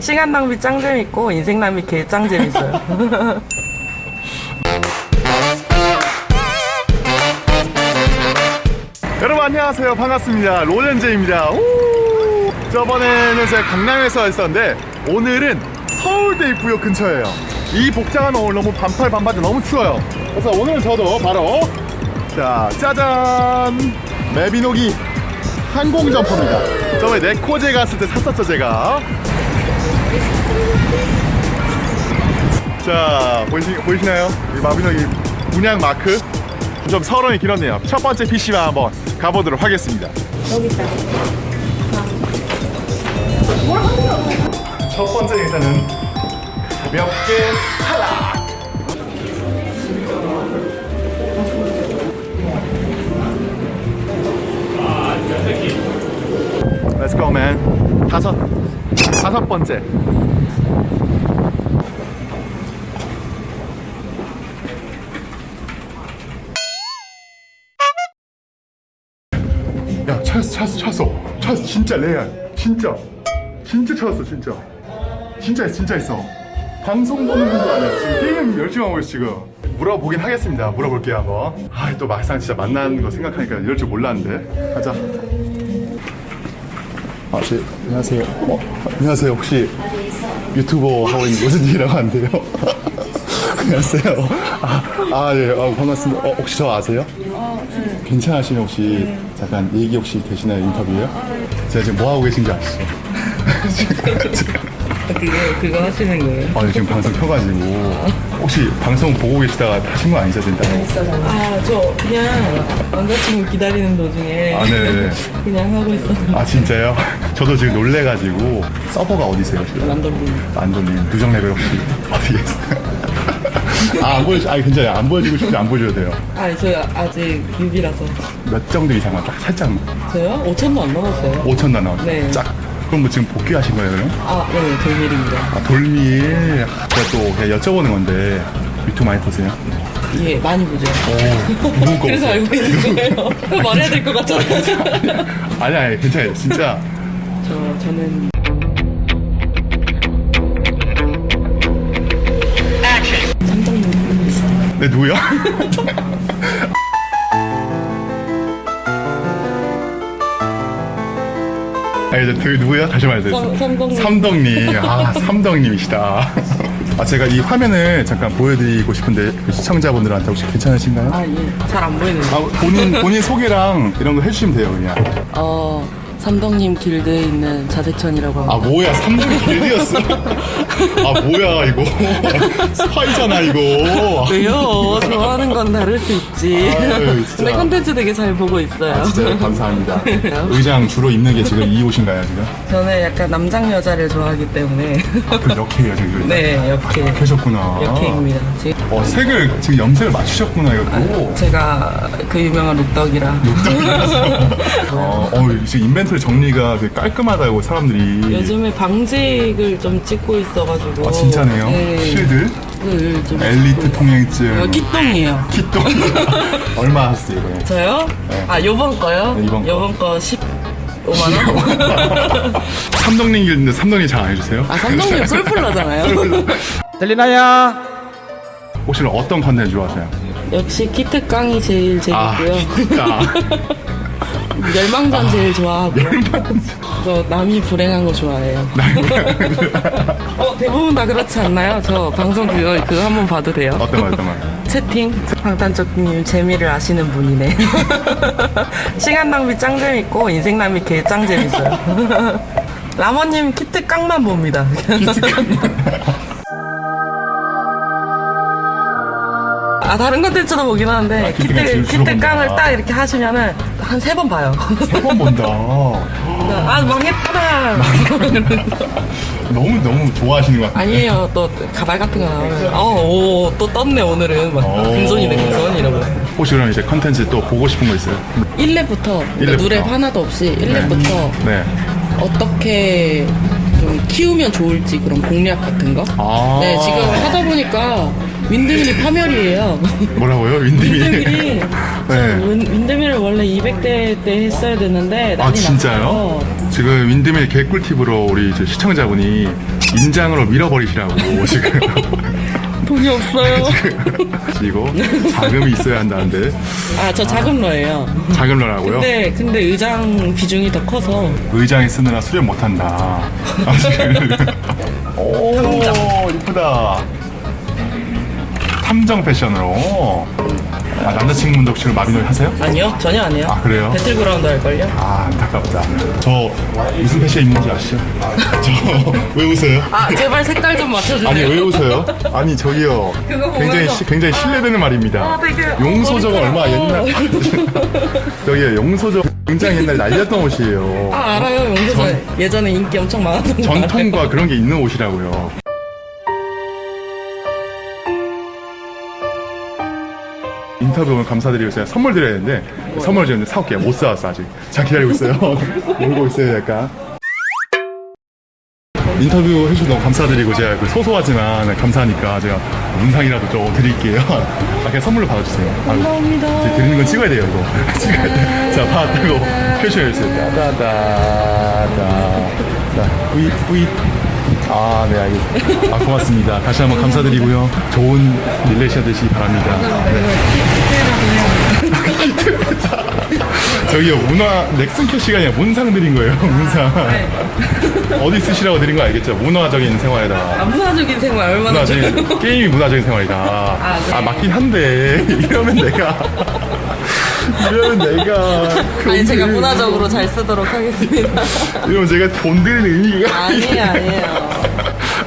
시간 낭비 짱 재밌고 인생 낭비 개 짱 재밌어요. 여러분 안녕하세요. 반갑습니다. 로렌제입니다. 우! 저번에는 제가 강남에서 했었는데 오늘은 서울대 입구역 근처예요. 이 복장은 오늘 너무 반팔 반바지 너무 추워요. 그래서 오늘은 저도 바로 자 짜잔! 메비노기 항공 점퍼입니다. 저번에 네코제 갔을 때 샀었죠 제가 자 보이시, 보이시나요? 이 마비노기 문양 마크? 좀 서론이 길었네요. 첫 번째 PC방 한번 가보도록 하겠습니다. 첫 번째 일단은 가볍게 탈락! Let's go man 다섯. 다섯 번째. 야 찾았어 찾았어 찾았어 찾았어 진짜 레알. 진짜. 진짜 찾았어 진짜. 진짜 있어 진짜 있어. 방송 보는 분도 아니야. 지금 게임 열심히 하고 있어 지금. 물어보긴 하겠습니다. 물어볼게요 한번. 아또 막상 진짜 만나는 거 생각하니까 이럴 줄 몰랐는데. 가자 아, 네, 안녕하세요. 어, 안녕하세요. 혹시 유튜버 하고 있는 로즈님이라고 하는데요. 안녕하세요. 아, 아, 예, 아, 반갑습니다. 어, 혹시 저 아세요? 괜찮으시면 혹시 잠깐 얘기 혹시 되시나요? 인터뷰요? 제가 지금 뭐 하고 계신지 아시죠? 그거, 그거 하시는 거예요? 아, 지금 방송 켜가지고 혹시 방송 보고 계시다가 하신 거 아니죠, 진짜? 아, 저 그냥 남자친구 기다리는 도중에 아, 네. 그냥 하고 있었는데. 아, 진짜요? 저도 지금 놀래가지고 서버가 어디세요? 지금? 남자분. 안도님 누정 레벨 혹시 어디 계세요? 아, 안 보여, 아니 괜찮아요. 안 보여주고 싶지 안 보여줘도 돼요. 아, 저 아직 뉴비라서. 몇 정도 이상만 딱 살짝만. 저요? 5천도 안 넘었어요. 5천 나 나왔어요. 네. 짝. 그럼 뭐 지금 복귀하신 거예요, 그럼? 아, 네, 돌밀입니다. 아, 돌밀. 제가 또 그냥 여쭤보는 건데 유튜브 많이 보세요? 예, 많이 보죠. 오, 누구 거 그래서? 알고 있는 거예요. 말해야 될 것 같잖아요. 아니, 아니, 괜찮아요. 진짜. 저, 저는 아, 이제 그 누구요? 다시 말해주세요. 삼- 삼덕님. 삼덕님. 아, 삼덕님이시다. 아, 제가 이 화면을 잠깐 보여드리고 싶은데 그 시청자분들한테 혹시 괜찮으신가요? 아, 예. 잘 안 보이는데. 아, 본인, 본인 소개랑 이런 거 해주시면 돼요, 그냥. 어, 삼덕님 길드에 있는 자색천이라고 합니다. 아, 뭐야, 삼덕이 길드였어. 아, 뭐야, 이거. 스파이잖아, 이거. 왜요? 좋아하는 건 다를 수 있지. 아유, 진짜. 근데 컨텐츠 되게 잘 보고 있어요. 아, 진짜요? 감사합니다. 의장 주로 입는 게 지금 이 옷인가요, 지금? 저는 약간 남장 여자를 좋아하기 때문에 그 역해요, 지금. 네 역해 역해셨구나. 역해입니다. 지금 어, 색을, 지금 염색을 맞추셨구나, 이거. 오. 제가 그 유명한 룩덕이라 어, 어, 지금 인벤 토리 정리가 되게 깔끔하다고 사람들이. 요즘에 방직을 좀 찍고 있어가지고 아, 진짜네요. 네. 실드, 그걸 좀 엘리트 찍고 통행증. 있어요. 끼똥이에요. 키똥. 얼마 하셨어요, 이거? 저요? 아 요번 거요? 네, 이번 거. 요번 거 15만 원? 삼덕님 길인데 삼덕님 잘 안 해주세요? 아 삼성님 솔플러잖아요. 들리나요? 혹시 어떤 컨텐츠 좋아하세요? 역시 키트 깡이 제일 아, 재밌고요. 진짜. 멸망전 제일 좋아하고. 저 남이 불행한 거 좋아해요. 어, 대부분 다 그렇지 않나요? 저 방송 그거 그거 한번 봐도 돼요? 어떤 말, 어떤 말? 채팅 방탄적님 재미를 아시는 분이네. 시간 낭비 짱 재밌고 인생 낭비 개 짱 재밌어요. 라모님 키트 깡만 봅니다. 아 다른 컨텐츠도 보긴 하는데 아, 키트 키트 본다. 깡을 딱 이렇게 하시면은 한 세 번 봐요. 세 번 본다. 아 망했다. 너무, 너무 좋아하시는 것 같아요. 아니에요. 또 가발 같은 거 나오면 어오또 떴네 오늘은 막 오. 금손이네 금손 이러고. 혹시 그럼 이제 컨텐츠 또 보고 싶은 거 있어요? 1렙부터 일 렙부터. 누랩 하나도 없이 1렙부터 네. 어떻게 좀 키우면 좋을지 그런 공략 같은 거. 아. 네 지금 하다 보니까 윈드밀이 파멸이에요. 뭐라고요? 윈드밀? 윈드밀이 저 네. 윈- 윈드밀을 원래 200대 때 했어야 되는데 아 진짜요? 났어요. 지금 윈드밀 개꿀팁으로 우리 시청자분이 인장으로 밀어버리시라고 지금 돈이 없어요. 그리고 자금이 있어야 한다는데 아, 저 자금러예요. 자금러라고요? 네, 근데 의장 비중이 더 커서 의장에 쓰느라 수련 못한다. 아. 오 이쁘다. 탐정 패션으로. 아, 남자친구분도 지금 마비노기 하세요? 아니요, 전혀 안 해요. 아, 그래요? 배틀그라운드 할걸요? 아 안타깝다. 저 무슨 패션 입는지 아시죠? 저 왜 웃어요? 아, 제발 색깔 좀 맞춰주세요. 아니 왜 웃어요? 아니 저기요 그거 굉장히 시- 굉장히 신뢰되는 말입니다. 아, 되게 용소저가 얼마. 옛날 저기요 용소저 굉장히 옛날 날렸던 옷이에요. 아, 알아요, 용서저. 전- 예전에 인기 엄청 많았던. 전통과 그런 게 있는 옷이라고요. 인터뷰 오늘 감사드리고 제가 선물 드려야 되는데 선물 좀 사올게요. 못 사왔어 아직. 잘 기다리고 있어요. 놀고 있어요 약간. 인터뷰 해주셔서 너무 감사드리고 제가 그 소소하지만 감사하니까 제가 문상이라도 좀 드릴게요. 아, 그냥 선물로 받아주세요. 감사합니다. 드리는 건 찍어야 돼요 이거. 찍어야 돼. 자, 받고 표시해주세요. 따다다다. 자, 뿌이 뿌이. 아, 네, 알겠습니다. 아, 고맙습니다. 다시 한번 감사드리고요. 좋은 릴레이션 되시기 바랍니다. 네. 저기요, 문화, 넥슨 캐시가 아니라 문상 드린 거예요, 문상. 어디 쓰시라고 드린 거 알겠죠? 문화적인 생활에다가. 아, 문화적인 생활 얼마나 문화적인, 게임이 문화적인 생활이다. 아, 네. 맞긴 한데, 이러면 내가. 이러면 내가. 아니, 제가 돈 문화적으로 잘 쓰도록 하겠습니다. 이러면 제가 돈 드리는 의미가. 아니에요, 아니에요.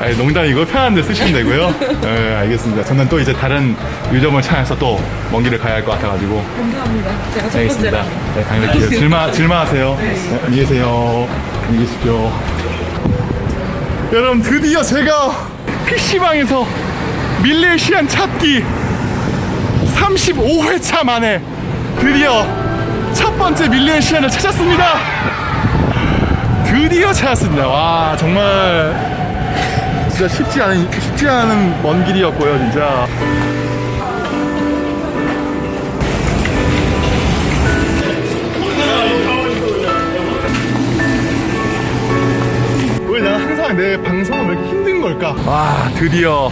아니, 농담이고 편한 데 쓰시면 되고요. 네, 알겠습니다. 저는 또 이제 다른 유점을 찾아서 또 먼 길을 가야 할 것 같아가지고. 감사합니다. 제가 첫 알겠습니다. 번째라. 네. 질마, 질마하세요. 네, 안녕히 계세요. 안녕히 계십시오. 여러분, 드디어 제가 PC방에서 밀레시안 찾기 35회차 만에 드디어 첫 번째 밀레시안을 찾았습니다. 드디어 찾았습니다. 와, 정말 진짜 쉽지 않은, 쉽지 않은 먼 길이었고요, 진짜. 왜 나 항상 내 방송은 왜 이렇게 힘든 걸까? 와 드디어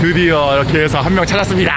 드디어 이렇게 해서 한 명 찾았습니다